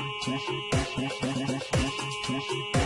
Thank you.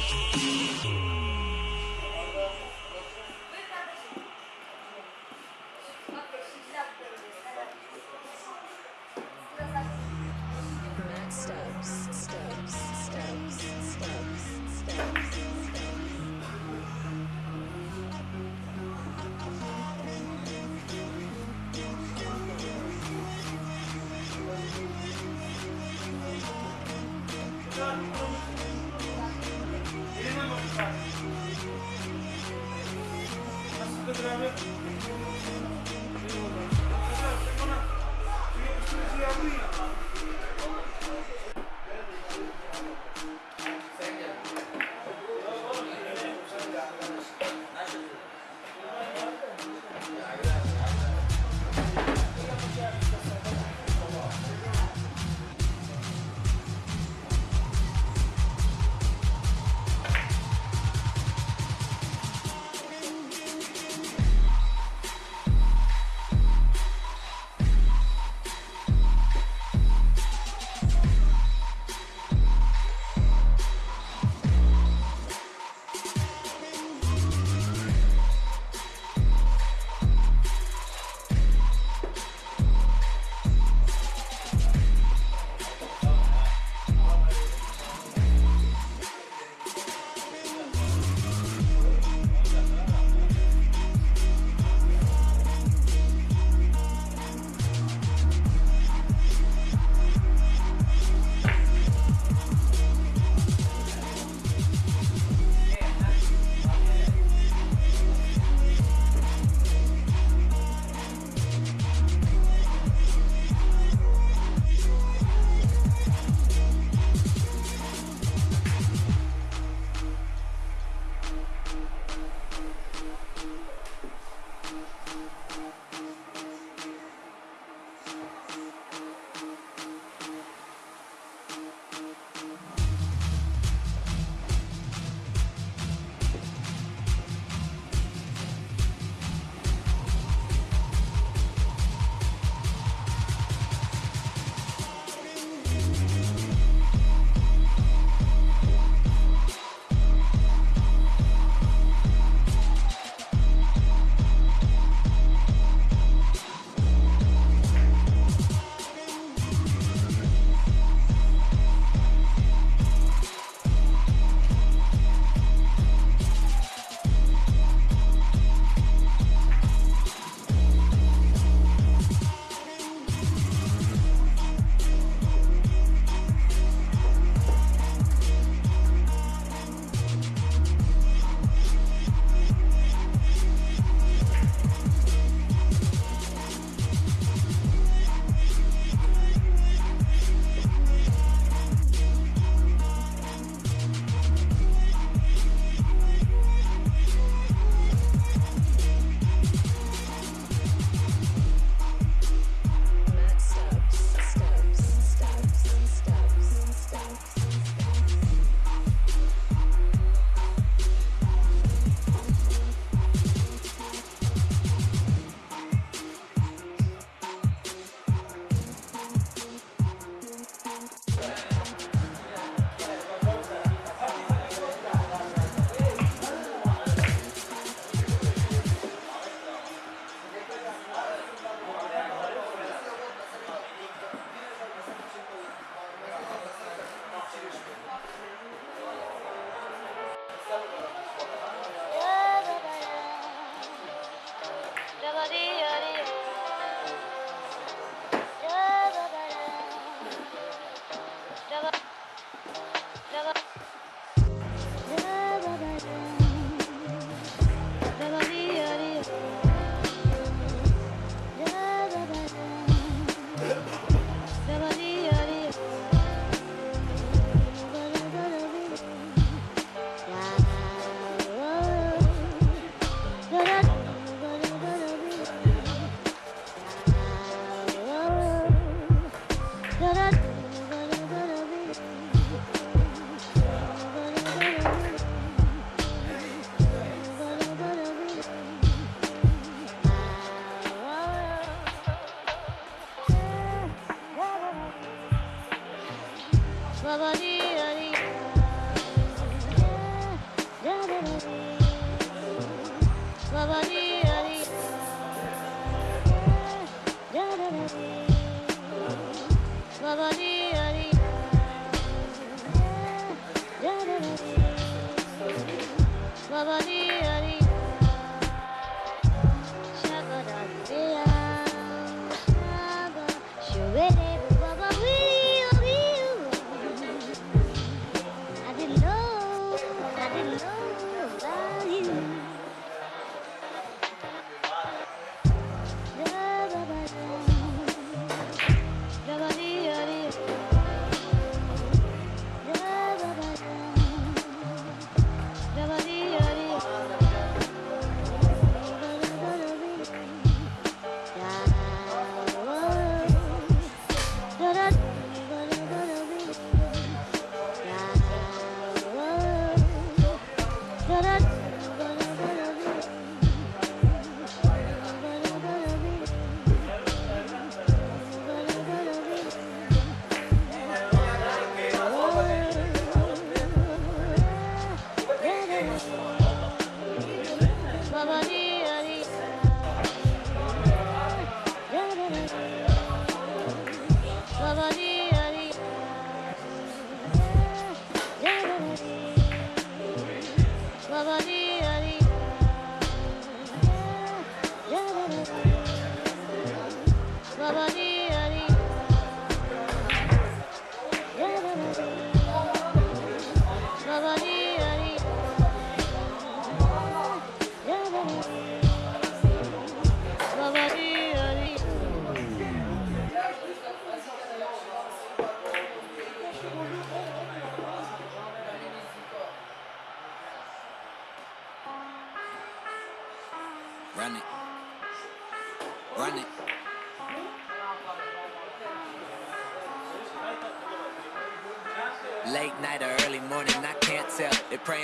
Steps.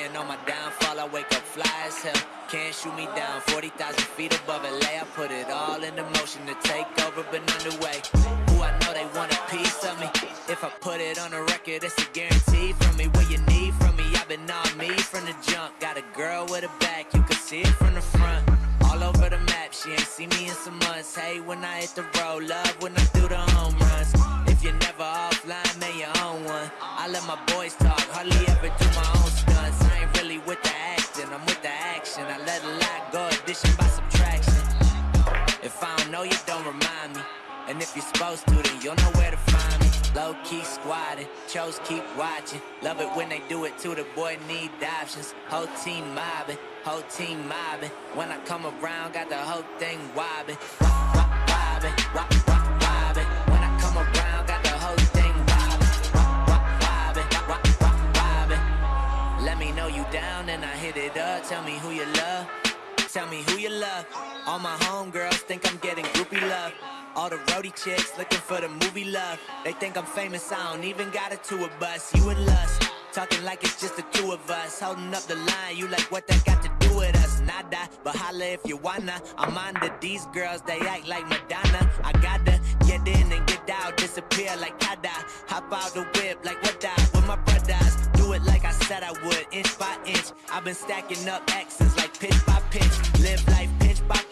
Praying on my downfall, I wake up fly as hell. Can't shoot me down, 40,000 feet above LA. I put it all into motion to take over, but underway. Who I know they want a piece of me. If I put it on a record, it's a guarantee from me. What you need from me, I've been on me from the jump. Got a girl with a back, you can see it from the front. All over the map, she ain't seen me in some months. Hey, when I hit the road, love when I do the home runs. If you're never offline, man, you own one. I let my boys talk, hardly ever you're supposed to, then you'll know where to find me. Low key squatting, chose keep watching. Love it when they do it too. The boy need options. Whole team mobbing, whole team mobbing. When I come around, got the whole thing wobbing, wobbing, wop, wobbing. When I come around, got the whole thing wobbing, wobbing, wop, wobbing. Let me know you down and I hit it up. Tell me who you love. Tell me who you love. All my homegirls All the roadie chicks looking for the movie love. They think I'm famous, I don't even got a tour bus. You and Lust, talking like it's just the two of us. Holding up the line, you like what that got to do with us? Nada, but holla if you wanna. I'm to these girls, they act like Madonna. I gotta get in and get out, disappear like Kada. Hop out the whip like what that with my brothers. Do it like I said I would, inch by inch. I've been stacking up X's like pitch by pitch. Live life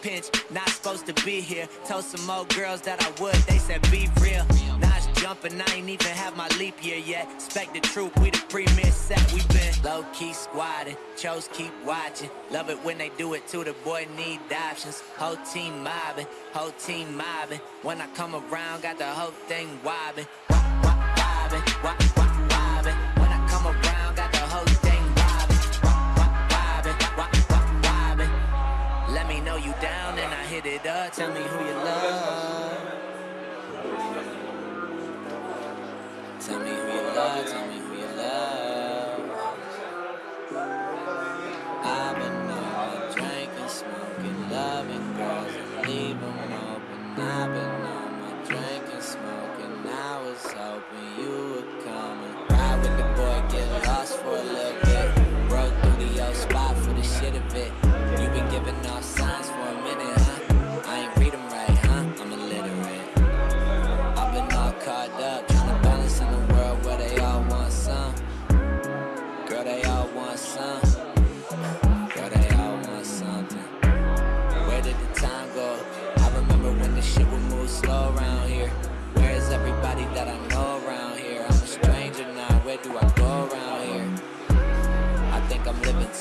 pinch. Not supposed to be here. Told some old girls that I would, they said be real. Now jumping, I ain't even have my leap year yet. Expect the truth, we the premier set. We been low key squatting, chose keep watching. Love it when they do it too. The boy need options. Whole team mobbing, whole team mobbing. When I come around, got the whole thing wobbing, wobbing, wobbing. Tell me who you love.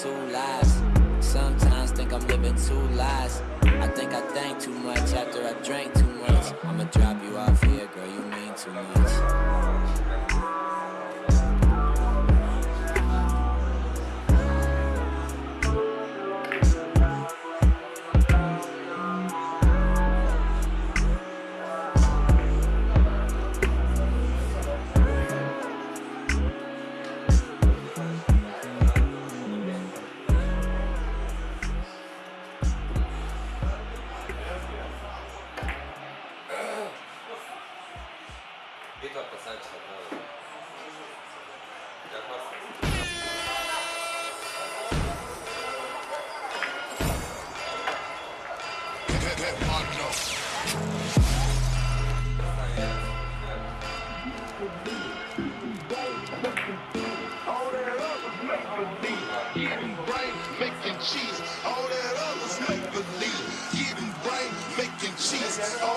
two lives Sometimes think I'm living two lives I think I think too much after I drank too making cheese. All that other make believe. Getting brain, making cheese. All